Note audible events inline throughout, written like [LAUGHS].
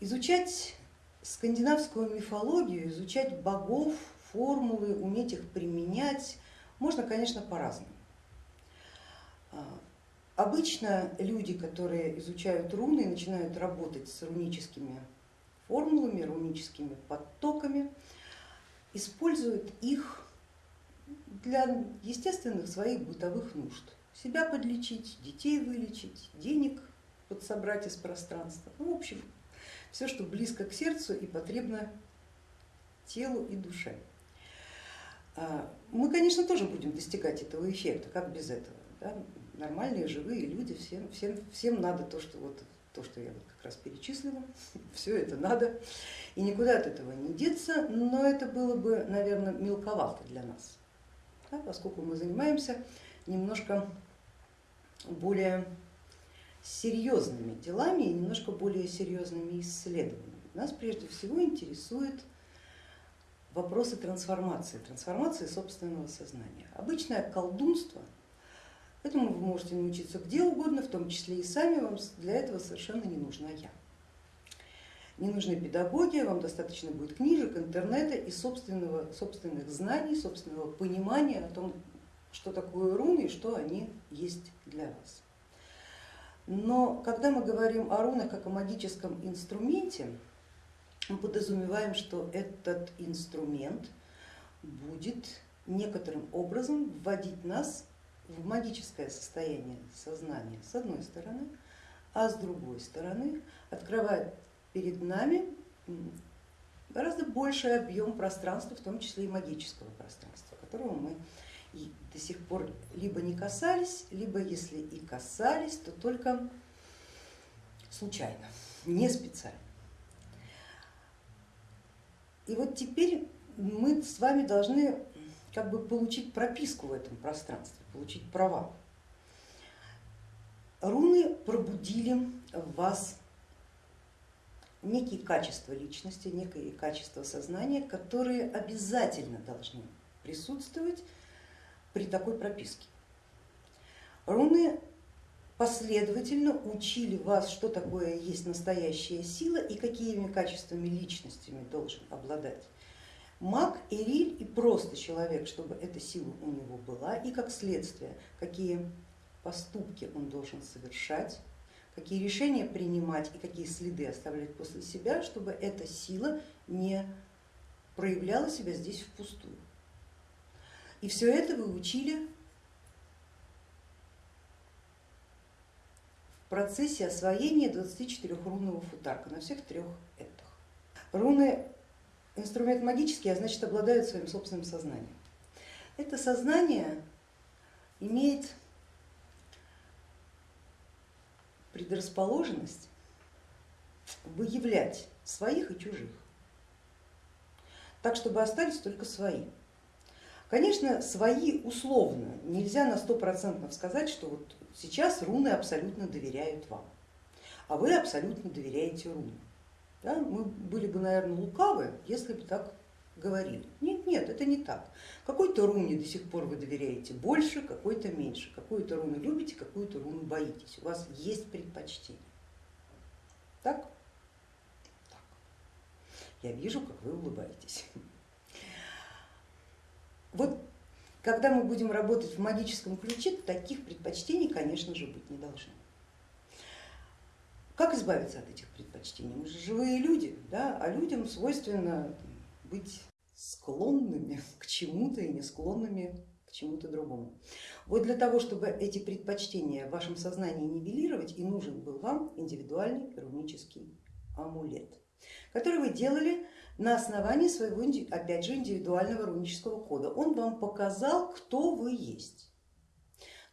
Изучать скандинавскую мифологию, изучать богов, формулы, уметь их применять можно, конечно, по-разному. А, обычно люди, которые изучают руны начинают работать с руническими формулами, руническими потоками, используют их для естественных своих бытовых нужд. Себя подлечить, детей вылечить, денег подсобрать из пространства. Ну, в общем, все, что близко к сердцу и потребно телу и душе. А, мы, конечно, тоже будем достигать этого эффекта, как без этого. Да? Нормальные, живые люди, всем, всем, всем надо то, что, вот, то, что я вот как раз перечислила, [LAUGHS] все это надо, и никуда от этого не деться, но это было бы, наверное, мелковато для нас, да? поскольку мы занимаемся немножко более серьезными делами и немножко более серьезными исследованиями. Нас прежде всего интересует вопросы трансформации, трансформации собственного сознания. Обычное колдунство, этому вы можете научиться где угодно, в том числе и сами, вам для этого совершенно не нужна я. Не нужны педагоги, вам достаточно будет книжек, интернета и собственного, собственных знаний, собственного понимания о том, что такое руны и что они есть для вас. Но когда мы говорим о рунах как о магическом инструменте, мы подразумеваем, что этот инструмент будет некоторым образом вводить нас в магическое состояние сознания с одной стороны, а с другой стороны открывает перед нами гораздо больший объем пространства, в том числе и магического пространства, которого мы и до сих пор либо не касались, либо если и касались, то только случайно, не специально. И вот теперь мы с вами должны как бы получить прописку в этом пространстве, получить права. Руны пробудили в вас некие качества личности, некие качества сознания, которые обязательно должны присутствовать при такой прописке. Руны последовательно учили вас, что такое есть настоящая сила и какими качествами личностями должен обладать маг, эриль и просто человек, чтобы эта сила у него была, и как следствие, какие поступки он должен совершать, какие решения принимать и какие следы оставлять после себя, чтобы эта сила не проявляла себя здесь впустую. И все это вы учили в процессе освоения 24-рунного футарка на всех трех этих. Руны инструмент магический, а значит обладают своим собственным сознанием. Это сознание имеет предрасположенность выявлять своих и чужих, так чтобы остались только свои. Конечно, свои условно, нельзя на сто процентов сказать, что вот сейчас руны абсолютно доверяют вам, а вы абсолютно доверяете рунам. Да? Мы были бы, наверное, лукавы, если бы так говорили. Нет, нет, это не так. Какой-то руне до сих пор вы доверяете больше, какой-то меньше. Какую-то руну любите, какую-то руну боитесь. У вас есть предпочтение. Так? Так. Я вижу, как вы улыбаетесь. Вот когда мы будем работать в магическом ключе, таких предпочтений, конечно же, быть не должно. Как избавиться от этих предпочтений? Мы же живые люди, да? а людям свойственно быть склонными к чему-то и не склонными к чему-то другому. Вот для того, чтобы эти предпочтения в вашем сознании нивелировать, и нужен был вам индивидуальный рунический амулет, который вы делали на основании своего, опять же, индивидуального рунического кода. Он вам показал, кто вы есть.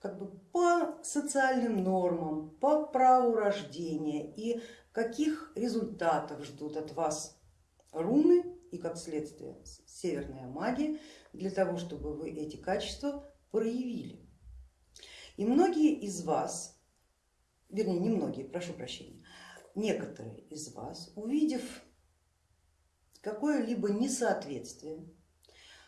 Как бы по социальным нормам, по праву рождения и каких результатов ждут от вас руны и как следствие северная магия для того, чтобы вы эти качества проявили. И многие из вас, вернее не многие, прошу прощения, некоторые из вас, увидев какое-либо несоответствие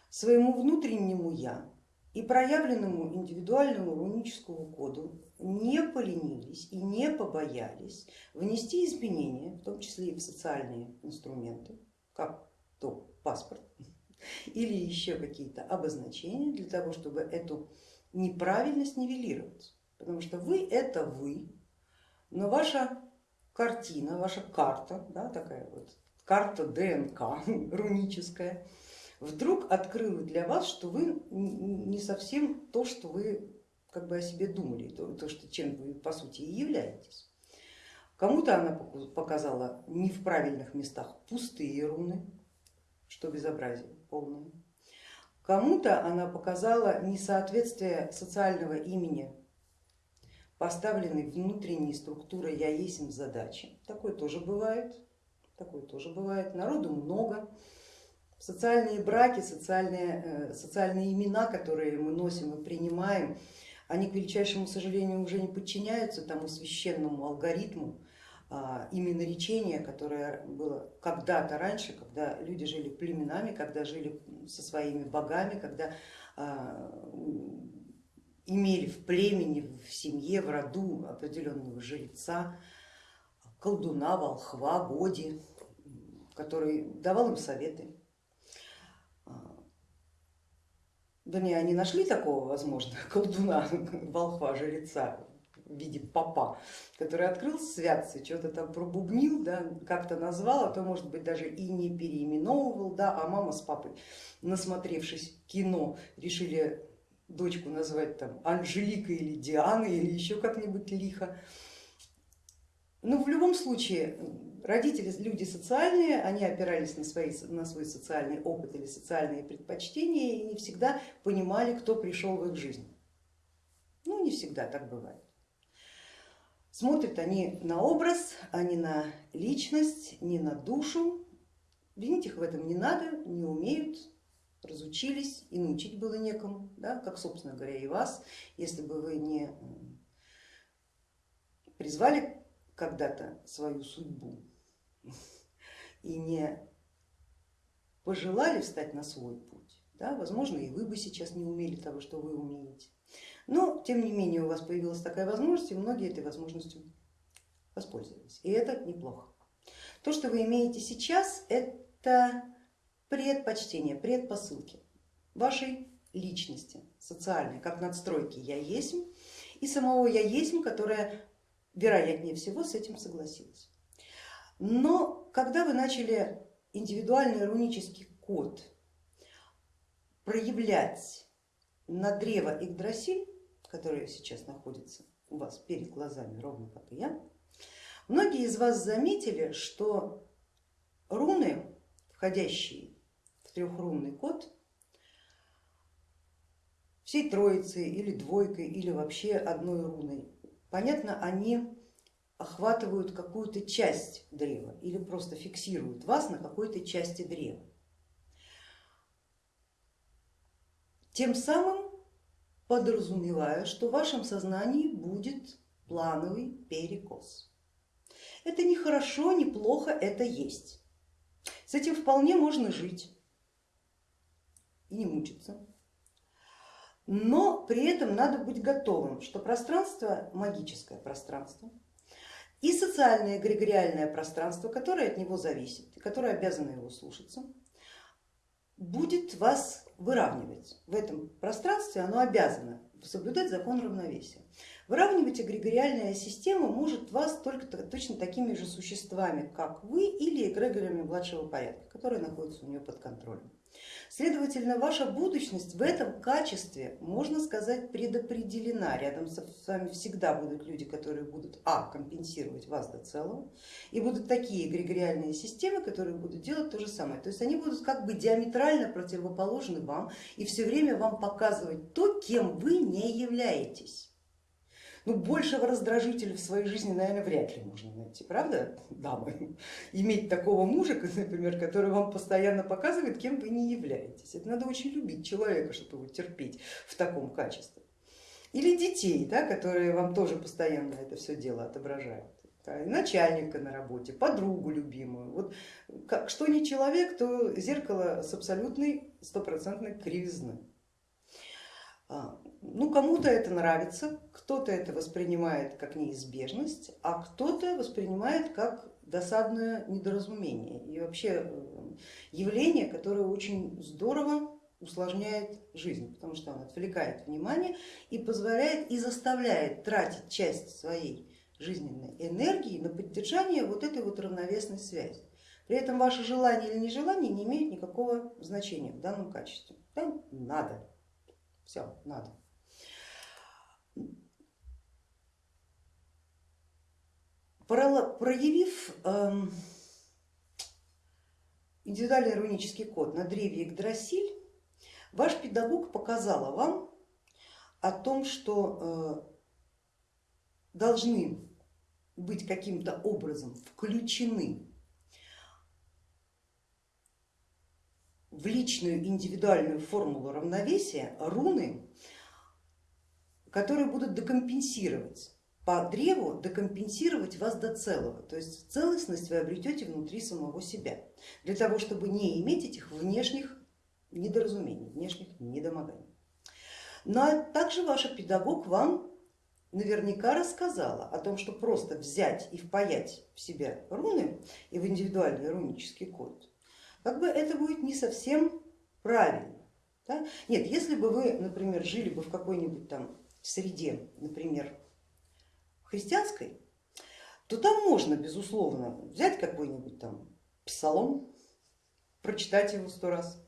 своему внутреннему я и проявленному индивидуальному руническому коду не поленились и не побоялись внести изменения, в том числе и в социальные инструменты, как то паспорт или еще какие-то обозначения для того, чтобы эту неправильность нивелировать. Потому что вы это вы, но ваша картина, ваша карта, да, такая вот карта ДНК [LAUGHS] руническая, вдруг открыла для вас, что вы не совсем то, что вы как бы о себе думали, то, то что, чем вы по сути и являетесь. Кому-то она показала не в правильных местах пустые руны, что безобразие полное. Кому-то она показала несоответствие социального имени поставленной внутренней структурой я есть задачи. Такое тоже бывает, такое тоже бывает. Народу много, социальные браки, социальные, э, социальные имена, которые мы носим и принимаем, они, к величайшему сожалению, уже не подчиняются тому священному алгоритму а, именно речения, которое было когда-то раньше, когда люди жили племенами, когда жили со своими богами, когда а, имели в племени, в семье, в роду определенного жреца, колдуна, волхва, годи, который давал им советы. Вернее, они нашли такого, возможно, [LAUGHS] колдуна, волхва, жреца в виде папа, который открыл святцы, что-то там пробубнил, да, как-то назвал, а то может быть даже и не переименовывал, да, а мама с папой, насмотревшись кино, решили дочку назвать там Анжелика или Диана или еще как-нибудь лихо. Ну, в любом случае родители люди социальные, они опирались на, свои, на свой социальный опыт или социальные предпочтения и не всегда понимали, кто пришел в их жизнь. Ну не всегда так бывает. Смотрят они на образ, а не на личность, не на душу. Винить их в этом не надо, не умеют, разучились и научить было некому, да, как собственно говоря и вас, если бы вы не призвали когда-то свою судьбу и не пожелали встать на свой путь, да, возможно и вы бы сейчас не умели того, что вы умеете. Но тем не менее у вас появилась такая возможность и многие этой возможностью воспользовались. И это неплохо. То, что вы имеете сейчас, это предпочтения, предпосылки вашей личности социальной, как надстройки я есть и самого я есть, которая вероятнее всего с этим согласилась. Но когда вы начали индивидуальный рунический код проявлять на древо Игдрасиль, которое сейчас находится у вас перед глазами, ровно как и я, многие из вас заметили, что руны, входящие трехрунный код всей троицей или двойкой или вообще одной руной. Понятно, они охватывают какую-то часть древа или просто фиксируют вас на какой-то части древа. Тем самым подразумевая, что в вашем сознании будет плановый перекос. Это не хорошо, не плохо, это есть. С этим вполне можно жить и не мучиться. Но при этом надо быть готовым, что пространство, магическое пространство и социальное эгрегориальное пространство, которое от него зависит и которое обязано его слушаться, будет вас выравнивать. В этом пространстве оно обязано соблюдать закон равновесия. Выравнивать эгрегориальная система может вас только точно такими же существами, как вы или эгрегорами младшего порядка, которые находятся у нее под контролем. Следовательно, ваша будущность в этом качестве, можно сказать, предопределена. Рядом с вами всегда будут люди, которые будут а. компенсировать вас до целого, и будут такие эгрегориальные системы, которые будут делать то же самое. То есть они будут как бы диаметрально противоположны вам и все время вам показывать то, кем вы не являетесь. Ну, большего раздражителя в своей жизни, наверное, вряд ли можно найти, правда, дамы? [LAUGHS] Иметь такого мужа, например, который вам постоянно показывает, кем вы не являетесь. Это надо очень любить человека, чтобы его терпеть в таком качестве. Или детей, да, которые вам тоже постоянно это все дело отображают. начальника на работе, подругу любимую. Вот как, что не человек, то зеркало с абсолютной стопроцентной кривизной. А, ну, кому-то это нравится, кто-то это воспринимает как неизбежность, а кто-то воспринимает как досадное недоразумение и вообще э, явление, которое очень здорово усложняет жизнь, потому что он отвлекает внимание и позволяет и заставляет тратить часть своей жизненной энергии на поддержание вот этой вот равновесной связи. При этом ваше желание или нежелание не имеет никакого значения в данном качестве. Там надо, все, надо. Проявив эм, индивидуальный рунический код на древе Игдрасиль, ваш педагог показала вам о том, что э, должны быть каким-то образом включены в личную индивидуальную формулу равновесия руны, которые будут декомпенсировать по древу, декомпенсировать вас до целого. То есть целостность вы обретете внутри самого себя, для того, чтобы не иметь этих внешних недоразумений, внешних недомоганий. Но также ваш педагог вам наверняка рассказала о том, что просто взять и впаять в себя руны и в индивидуальный рунический код, как бы это будет не совсем правильно. Да? Нет, если бы вы, например, жили бы в какой-нибудь там среде, например, христианской, то там можно, безусловно, взять какой-нибудь там псалом, прочитать его сто раз,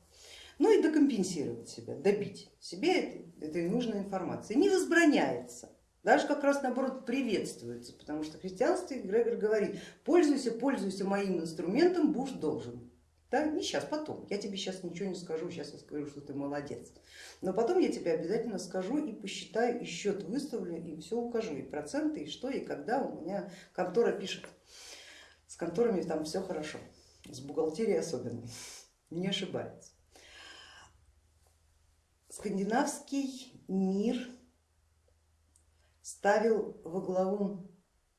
ну и докомпенсировать себя, добить себе этой, нужной информации. Не возбраняется, даже как раз наоборот приветствуется, потому что в христианстве Грегор говорит, пользуйся, пользуйся моим инструментом, будешь должен. Да, не сейчас, потом. Я тебе сейчас ничего не скажу, сейчас я скажу, что ты молодец. Но потом я тебе обязательно скажу и посчитаю, и счет выставлю, и все укажу, и проценты, и что, и когда у меня контора пишет. С конторами там все хорошо, с бухгалтерией особенно, [LAUGHS] не ошибается. Скандинавский мир ставил во главу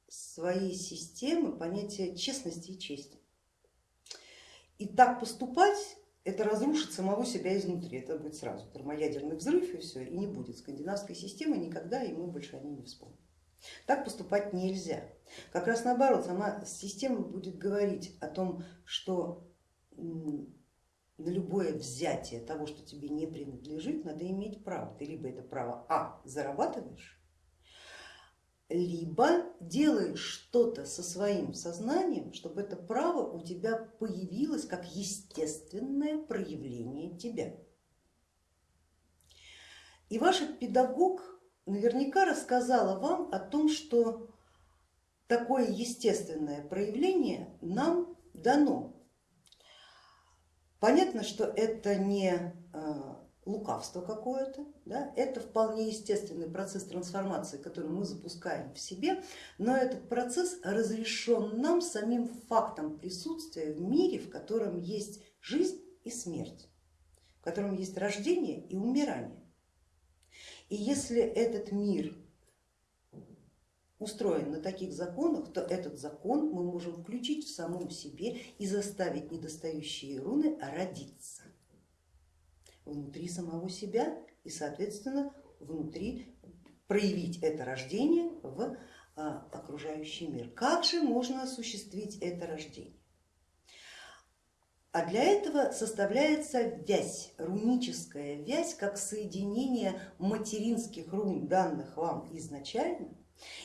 своей системы понятие честности и чести. И так поступать, это разрушит самого себя изнутри, это будет сразу термоядерный взрыв и все, и не будет скандинавской системы никогда, и мы больше о ней не вспомним. Так поступать нельзя. Как раз наоборот, сама система будет говорить о том, что на любое взятие того, что тебе не принадлежит, надо иметь право. Ты либо это право А зарабатываешь, либо делаешь что-то со своим сознанием, чтобы это право у тебя появилось как естественное проявление тебя. И ваш педагог наверняка рассказала вам о том, что такое естественное проявление нам дано. Понятно, что это не э, лукавство какое-то, да? это вполне естественный процесс трансформации, который мы запускаем в себе, но этот процесс разрешен нам самим фактом присутствия в мире, в котором есть жизнь и смерть, в котором есть рождение и умирание. И если этот мир устроен на таких законах, то этот закон мы можем включить в самом себе и заставить недостающие руны родиться внутри самого себя и, соответственно, внутри проявить это рождение в а, окружающий мир. Как же можно осуществить это рождение? А для этого составляется вязь, руническая вязь, как соединение материнских рун, данных вам изначально,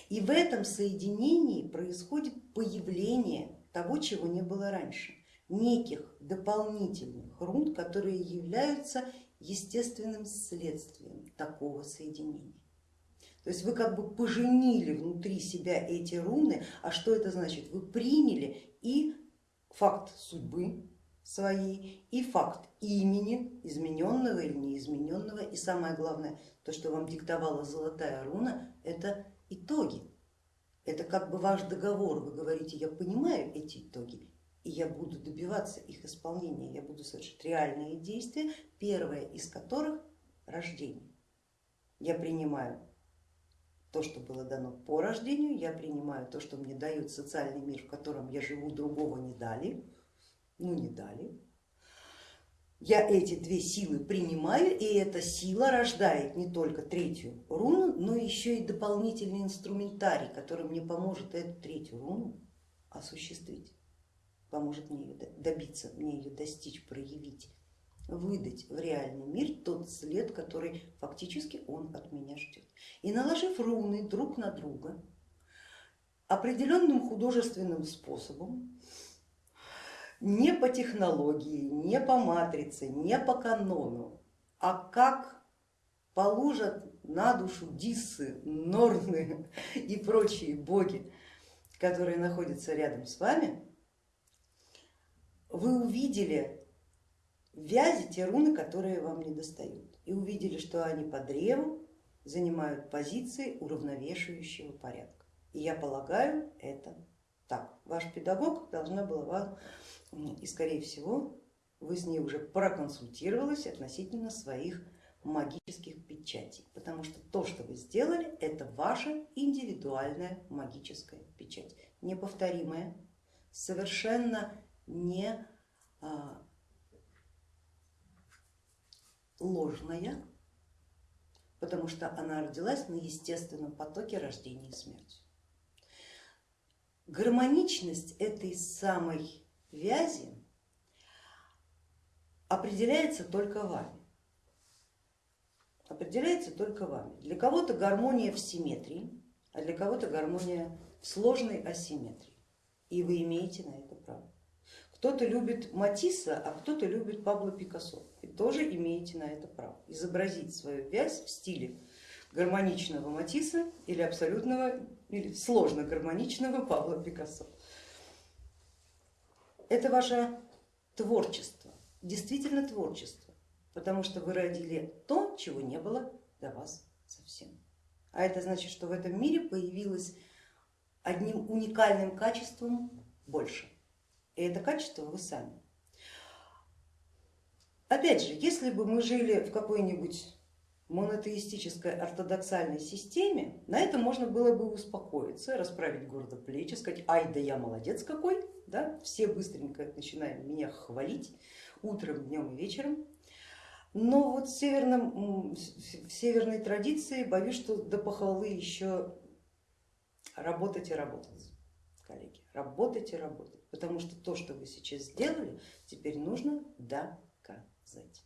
и в этом соединении происходит появление того, чего не было раньше неких дополнительных рун, которые являются естественным следствием такого соединения. То есть вы как бы поженили внутри себя эти руны, а что это значит? Вы приняли и факт судьбы своей, и факт имени, измененного или неизмененного, и самое главное, то, что вам диктовала золотая руна, это итоги. Это как бы ваш договор, вы говорите, я понимаю эти итоги, и я буду добиваться их исполнения, я буду совершать реальные действия, первое из которых рождение. Я принимаю то, что было дано по рождению, я принимаю то, что мне дает социальный мир, в котором я живу, другого не дали, ну не дали. я эти две силы принимаю, и эта сила рождает не только третью руну, но еще и дополнительный инструментарий, который мне поможет эту третью руну осуществить, поможет мне ее добиться, мне ее достичь, проявить, выдать в реальный мир тот след, который фактически он от меня ждет. И наложив руны друг на друга определенным художественным способом, не по технологии, не по матрице, не по канону, а как положат на душу диссы, норны [LAUGHS] и прочие боги, которые находятся рядом с вами, вы увидели вязи те руны, которые вам не достают, и увидели, что они по древу занимают позиции уравновешивающего порядка. И я полагаю, это так. Ваш педагог должна была вам и скорее всего вы с ней уже проконсультировались относительно своих магических печатей, потому что то, что вы сделали, это ваша индивидуальная магическая печать, неповторимая, совершенно не а, ложная, потому что она родилась на естественном потоке рождения и смерти. Гармоничность этой самой вязи определяется только вами. Определяется только вами. Для кого-то гармония в симметрии, а для кого-то гармония в сложной асимметрии. И вы имеете на это право. Кто-то любит Матисса, а кто-то любит Пабло Пикассо. И тоже имеете на это право. Изобразить свою вязь в стиле гармоничного Матисса или абсолютного или сложно гармоничного Пабло Пикассо это ваше творчество, действительно творчество, потому что вы родили то, чего не было до вас совсем. А это значит, что в этом мире появилось одним уникальным качеством больше. И это качество вы сами. Опять же, если бы мы жили в какой-нибудь монотеистической ортодоксальной системе, на это можно было бы успокоиться, расправить гордо плечи, сказать, ай да я молодец какой, да? все быстренько начинаем меня хвалить утром, днем и вечером. Но вот в, северном, в северной традиции боюсь, что до похвалы еще работать и работать, коллеги, работать и работать, потому что то, что вы сейчас сделали, теперь нужно доказать.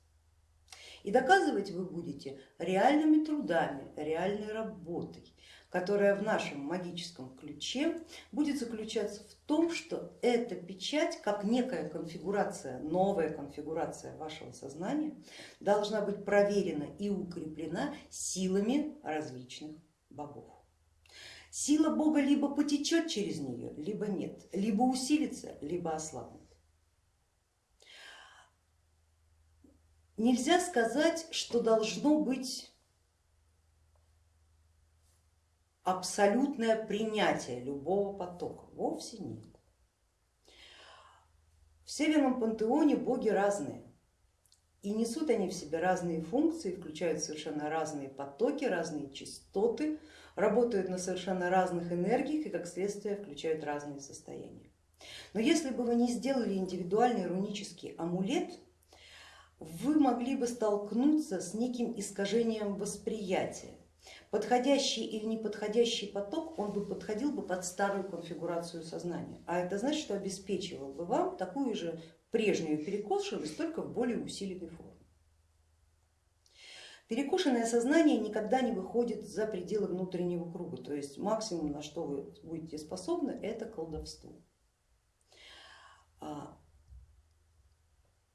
И доказывать вы будете реальными трудами, реальной работой, которая в нашем магическом ключе будет заключаться в том, что эта печать, как некая конфигурация, новая конфигурация вашего сознания, должна быть проверена и укреплена силами различных богов. Сила Бога либо потечет через нее, либо нет, либо усилится, либо ослабнет. Нельзя сказать, что должно быть абсолютное принятие любого потока, вовсе нет. В Северном пантеоне боги разные, и несут они в себе разные функции, включают совершенно разные потоки, разные частоты, работают на совершенно разных энергиях и как следствие включают разные состояния. Но если бы вы не сделали индивидуальный рунический амулет, вы могли бы столкнуться с неким искажением восприятия подходящий или неподходящий поток, он бы подходил бы под старую конфигурацию сознания. А это значит, что обеспечивал бы вам такую же прежнюю перекошенность, только в более усиленной форме. Перекошенное сознание никогда не выходит за пределы внутреннего круга, то есть максимум, на что вы будете способны, это колдовство. А,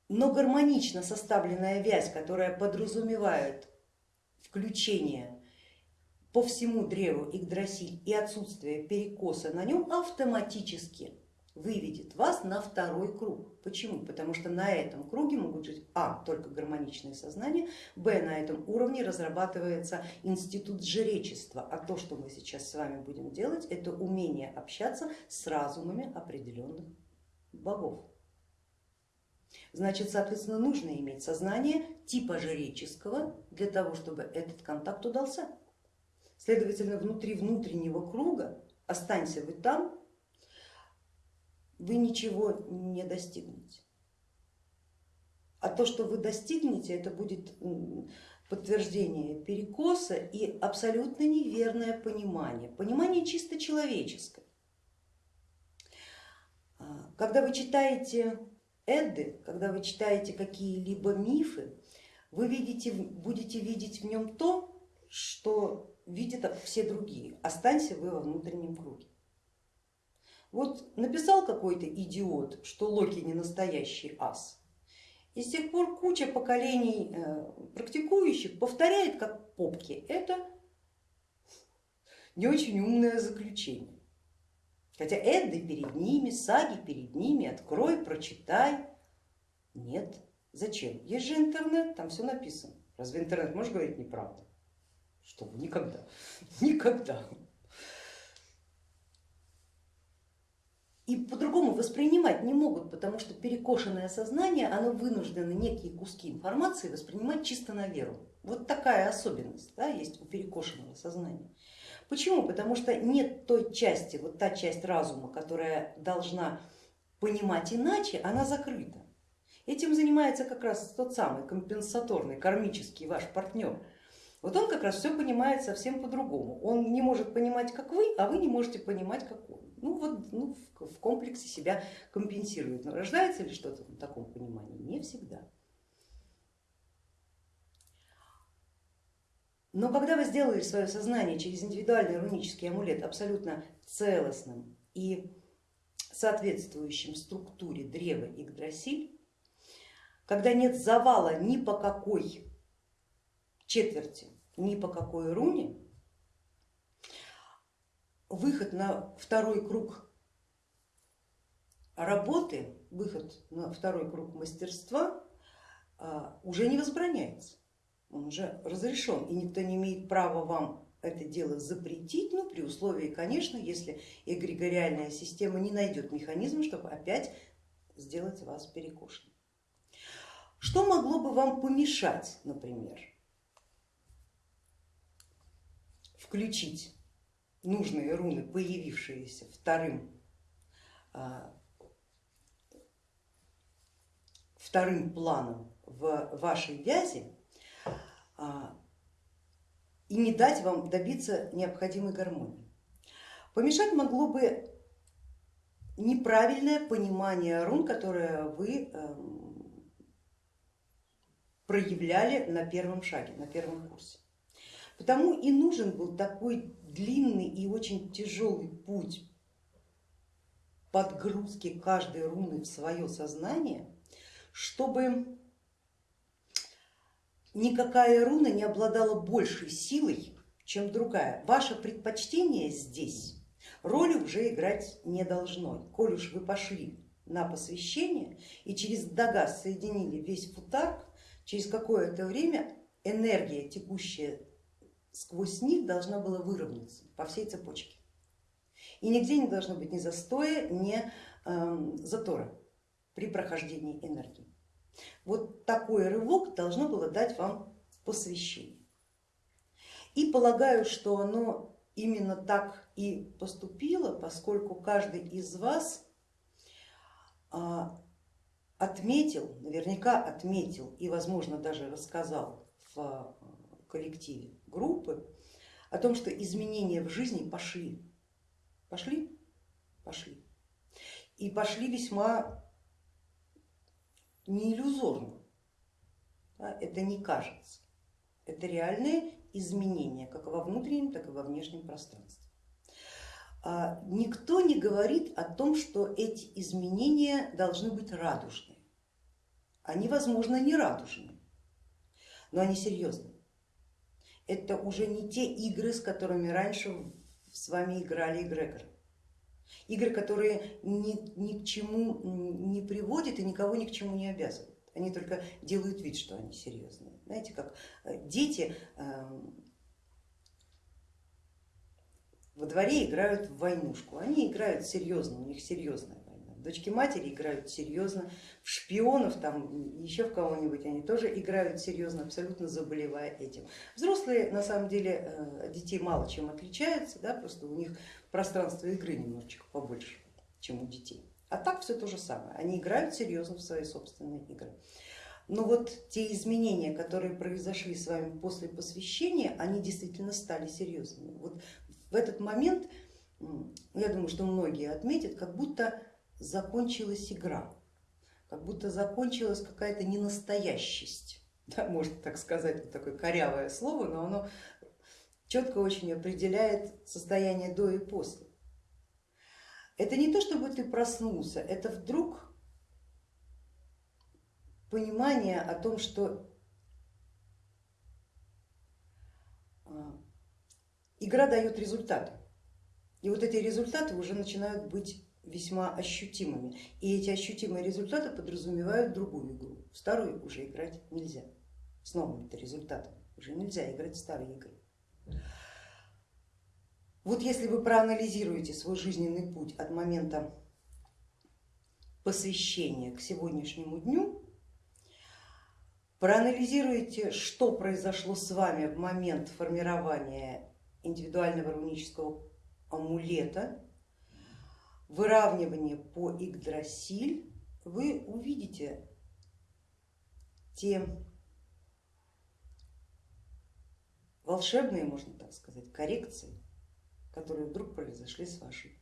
но гармонично составленная вязь, которая подразумевает включение по всему древу Игдрасиль и отсутствие перекоса на нем автоматически выведет вас на второй круг. Почему? Потому что на этом круге могут жить а. только гармоничное сознание, б. на этом уровне разрабатывается институт жречества, а то, что мы сейчас с вами будем делать, это умение общаться с разумами определенных богов. Значит, соответственно, нужно иметь сознание типа жреческого для того, чтобы этот контакт удался. Следовательно, внутри внутреннего круга, останься вы там, вы ничего не достигнете. А то, что вы достигнете, это будет подтверждение перекоса и абсолютно неверное понимание, понимание чисто человеческое. А, когда вы читаете Эдды, когда вы читаете какие-либо мифы, вы видите, будете видеть в нем то, что видят все другие. Останься вы во внутреннем круге. Вот написал какой-то идиот, что Локи не настоящий ас, и с тех пор куча поколений э, практикующих повторяет как попки. Это не очень умное заключение. Хотя Эдды перед ними, саги перед ними, открой, прочитай. Нет, зачем? Есть же интернет, там все написано. Разве интернет может говорить неправду? Что никогда, [LAUGHS] никогда. И по-другому воспринимать не могут, потому что перекошенное сознание, оно вынуждено некие куски информации воспринимать чисто на веру. Вот такая особенность да, есть у перекошенного сознания. Почему? Потому что нет той части, вот та часть разума, которая должна понимать иначе, она закрыта. Этим занимается как раз тот самый компенсаторный, кармический ваш партнер. Вот он как раз все понимает совсем по-другому. Он не может понимать, как вы, а вы не можете понимать, как он ну вот ну, в комплексе себя компенсирует. Но рождается ли что-то в таком понимании? Не всегда. Но когда вы сделали свое сознание через индивидуальный рунический амулет абсолютно целостным и соответствующим структуре древа Игдрасиль, когда нет завала ни по какой четверти, ни по какой руне, выход на второй круг работы, выход на второй круг мастерства а, уже не возбраняется, он уже разрешен, и никто не имеет права вам это дело запретить, ну при условии, конечно, если эгрегориальная система не найдет механизм, чтобы опять сделать вас перекошенным. Что могло бы вам помешать, например, включить нужные руны, появившиеся вторым, а, вторым планом в вашей вязи а, и не дать вам добиться необходимой гармонии. Помешать могло бы неправильное понимание рун, которое вы эм, проявляли на первом шаге, на первом курсе. Потому и нужен был такой длинный и очень тяжелый путь подгрузки каждой руны в свое сознание, чтобы никакая руна не обладала большей силой, чем другая. Ваше предпочтение здесь роли уже играть не должно. Коль уж вы пошли на посвящение и через дагас соединили весь футар, через какое-то время энергия, текущая сквозь них должна была выровняться по всей цепочке. И нигде не должно быть ни застоя, ни э, затора при прохождении энергии. Вот такой рывок должно было дать вам посвящение. И полагаю, что оно именно так и поступило, поскольку каждый из вас а, отметил, наверняка отметил и возможно даже рассказал в коллективе группы о том, что изменения в жизни пошли. Пошли? Пошли. И пошли весьма не иллюзорно. Это не кажется. Это реальные изменения как во внутреннем, так и во внешнем пространстве. А никто не говорит о том, что эти изменения должны быть радужные. Они, возможно, не радужные, но они серьезные это уже не те игры, с которыми раньше с вами играли эгрегоры. Игры, которые ни, ни к чему не приводят и никого ни к чему не обязывают. Они только делают вид, что они серьезные. Знаете, как э, дети эм, во дворе играют в войнушку, они играют серьезно, у них серьезная Дочки матери играют серьезно, в шпионов, там еще в кого-нибудь они тоже играют серьезно, абсолютно заболевая этим. Взрослые на самом деле э, детей мало чем отличаются, да, просто у них пространство игры немножечко побольше, чем у детей. А так все то же самое, они играют серьезно в свои собственные игры. Но вот те изменения, которые произошли с вами после посвящения, они действительно стали серьезными. Вот в этот момент, я думаю, что многие отметят, как будто закончилась игра, как будто закончилась какая-то ненастоящесть. [LAUGHS] Да, можно так сказать, вот такое корявое слово, но оно четко очень определяет состояние до и после. Это не то, чтобы ты проснулся, это вдруг понимание о том, что а, игра дает результаты. И вот эти результаты уже начинают быть весьма ощутимыми. И эти ощутимые результаты подразумевают другую игру. Старую уже играть нельзя. С новыми-то результатами уже нельзя играть в старые игры. Вот если вы проанализируете свой жизненный путь от момента посвящения к сегодняшнему дню, проанализируете, что произошло с вами в момент формирования индивидуального рунического амулета, выравнивания по Игдрасиль, вы увидите те волшебные, можно так сказать, коррекции, которые вдруг произошли с вашей